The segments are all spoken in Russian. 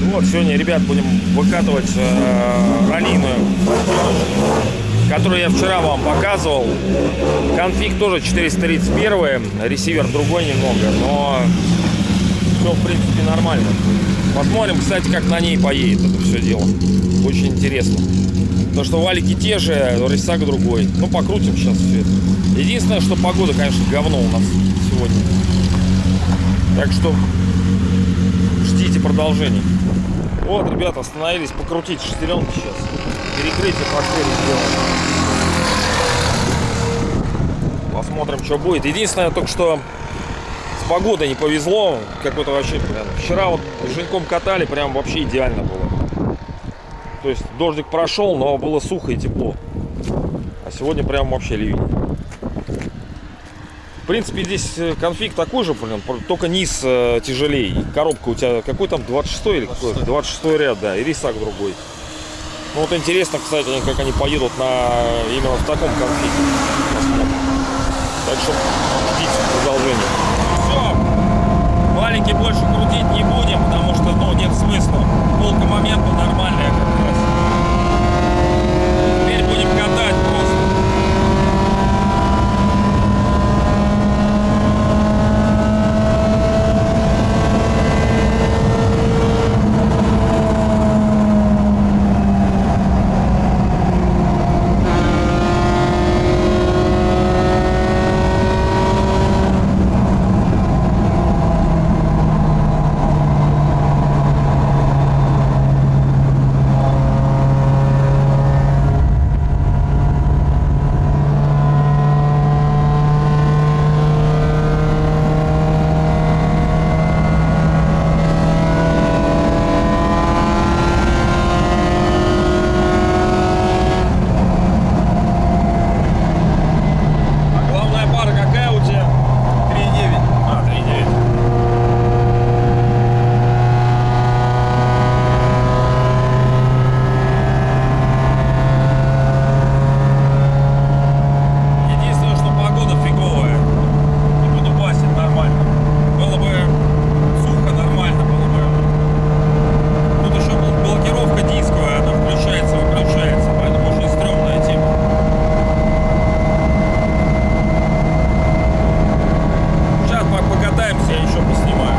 Ну Вот, сегодня, ребят, будем выкатывать э, раллийную, которую я вчера вам показывал. Конфиг тоже 431, ресивер другой немного, но все, в принципе, нормально. Посмотрим, кстати, как на ней поедет это все дело. Очень интересно. Потому что валики те же, рисак другой. Ну, покрутим сейчас все это. Единственное, что погода, конечно, говно у нас сегодня. Так что ждите продолжения. Вот, ребята, остановились покрутить шестеренки сейчас. Перекрытие пошли сделаем. Посмотрим, что будет. Единственное, только что с погодой не повезло. Какой-то вообще, блин. Вчера вот с Женьком катали, прям вообще идеально было. То есть дождик прошел, но было сухо и тепло. А сегодня прям вообще ливень. В принципе, здесь э, конфиг такой же, блин, только низ э, тяжелее. Коробка у тебя какой там, 26 или какой? 26 ряд, да, и рисак другой. Ну вот интересно, кстати, как они поедут на именно в таком конфиге. Так что ждите продолжение. Все, валики больше крутить не будем, потому что, ну, нет смысла. Полка момента нормальная как раз. Теперь будем катать просто. А главная пара какая у тебя? 3,9. А, 3,9. Единственное, что погода фиговая. Не буду басить нормально. Было бы сухо, нормально было бы. Тут еще бл- блокировка дисковая, она включается, выключается, поэтому очень стрёмная тема. Сейчас по- покатаемся, я еще поснимаю.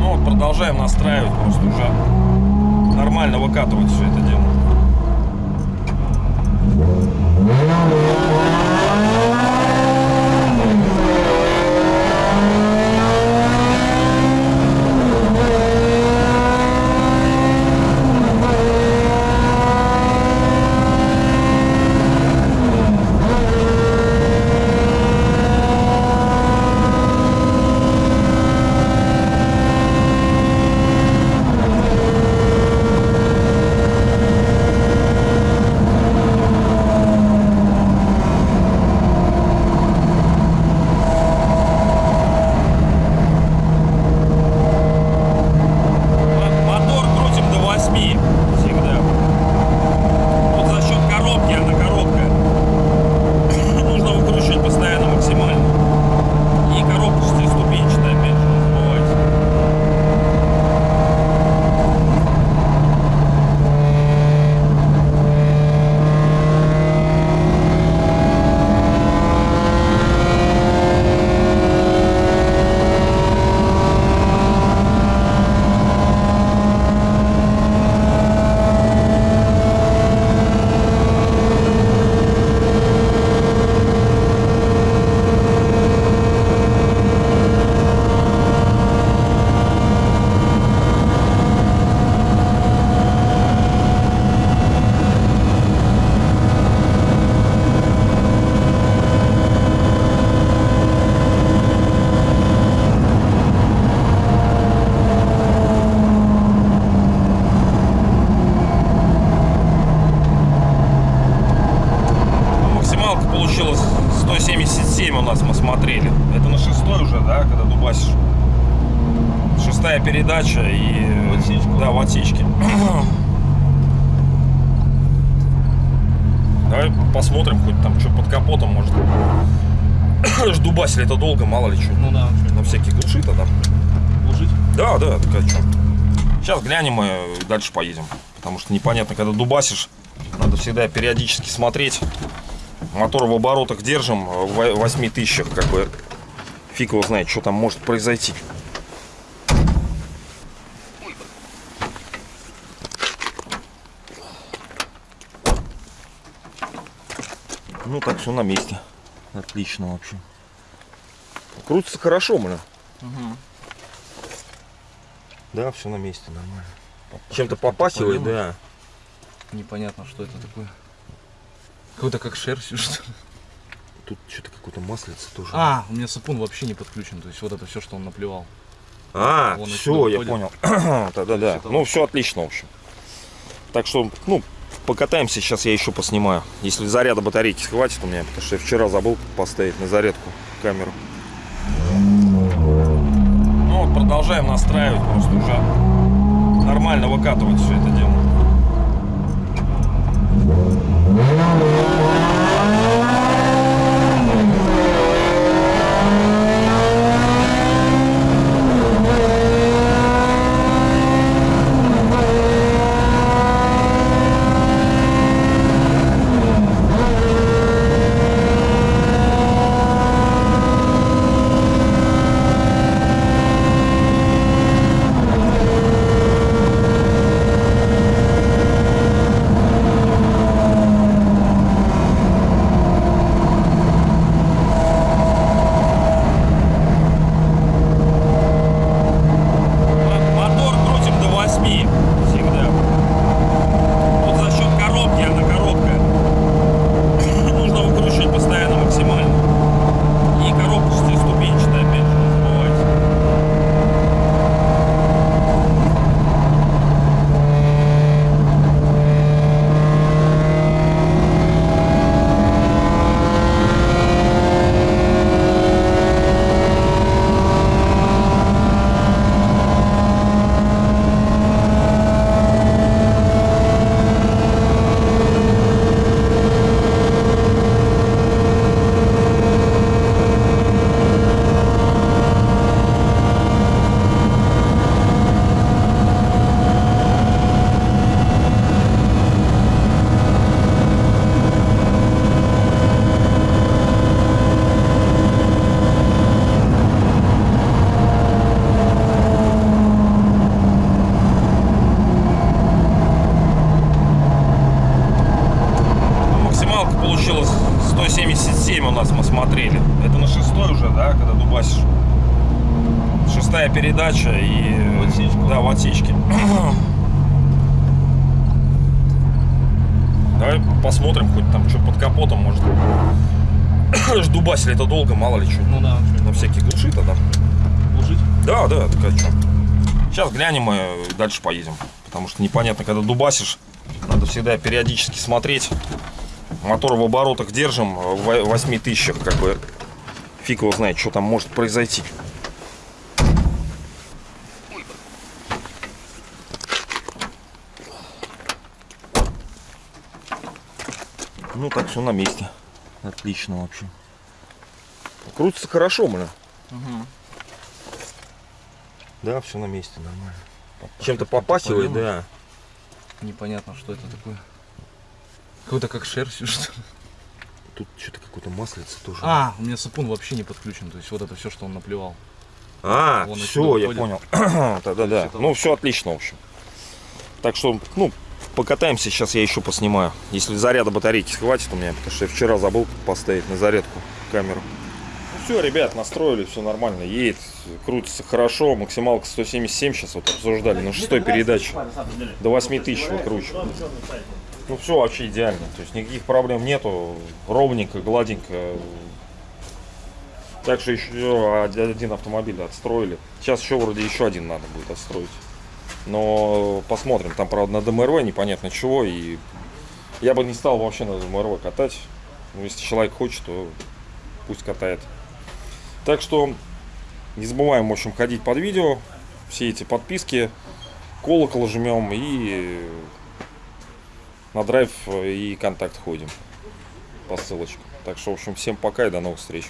Ну вот, продолжаем настраивать, просто уже нормально выкатывать все это дело. Мотор крутим до 8 всегда. Вот за счет коробки, она коробка. Нужно выкручивать постоянно максимально. И коробка шестиступенчатая, опять же, не забывайте. Ну, Максималка получилась 177 у нас мы смотрели. Это на шестой уже, да, когда дубасишь. Шестая передача и... В отсечку. Да, в отсечке. Давай посмотрим, хоть там что под капотом может. Дубасили это долго, мало ли что. Ну да, На всякий глуши тогда. глушить. Да, да, такая что. Сейчас глянем и дальше поедем. Потому что непонятно, когда дубасишь, надо всегда периодически смотреть. Мотор в оборотах держим, в 8 тысячах, как бы фиг его знает, что там может произойти. Ну так, все на месте. Отлично вообще. Крутится хорошо, бля. Угу. Да, все на месте, нормально. Чем-то попахивает, да. Непонятно, что это такое. Какой-то как шерстью, что ли. Тут что-то какое-то маслице тоже. А, у меня сапун вообще не подключен. То есть вот это все, что он наплевал. А, Вон все, я понял. Да, да, Ну, все отлично, в общем. Так что, ну, покатаемся, сейчас я еще поснимаю. Если заряда батарейки хватит у меня, потому что я вчера забыл поставить на зарядку камеру. Ну, вот продолжаем настраивать, просто уже нормально выкатывать все это дело. Yeah. Всегда. Тут за счет коробки, она коробка. Нужно выкручивать постоянно максимально. И коробка шестиступенчатая, опять же, не забывайте. Максималка получилась 177 у нас мы смотрели. Это на шестой уже, да, когда дубасишь. Шестая передача и... В отсечку. Да, в отсечке. Давай посмотрим, хоть там что под капотом может. Дубасили это долго, мало ли что. Ну да, На всякий глуши тогда. глушить. Да, да, такая что. Сейчас глянем и дальше поедем. Потому что непонятно, когда дубасишь, надо всегда периодически смотреть. Мотор в оборотах держим, в 8 тысячах, как бы фиг его знает, что там может произойти. Ну так, все на месте. Отлично вообще. Крутится хорошо, бля. Угу. Да, все на месте, нормально. Чем-то попахивает, да. Непонятно, что это такое. Какой-то как шерстью, что ли. Тут что-то какое-то маслице тоже. А, у меня сапун вообще не подключен. То есть вот это все, что он наплевал. А, Вон все, я понял. Да, да, да. Ну, все отлично, в общем. Так что, ну, покатаемся, сейчас я еще поснимаю. Если заряда батарейки хватит у меня, потому что я вчера забыл поставить на зарядку камеру. Ну все, ребят, настроили, все нормально. Едет, крутится хорошо. Максималка 177 сейчас вот обсуждали на шестой передаче. До 8 тысяч выкручиваю. Ну все вообще идеально. То есть никаких проблем нету. Ровненько, гладенько. Так что еще один автомобиль отстроили. Сейчас еще вроде еще один надо будет отстроить. Но посмотрим. Там, правда, на ДМРВ непонятно чего. И я бы не стал вообще на ДМРВ катать. Но если человек хочет, то пусть катает. Так что не забываем, в общем, ходить под видео. Все эти подписки. Колокол жмем и на драйв и контакт ходим. по ссылочке. Так что, в общем, всем пока и до новых встреч.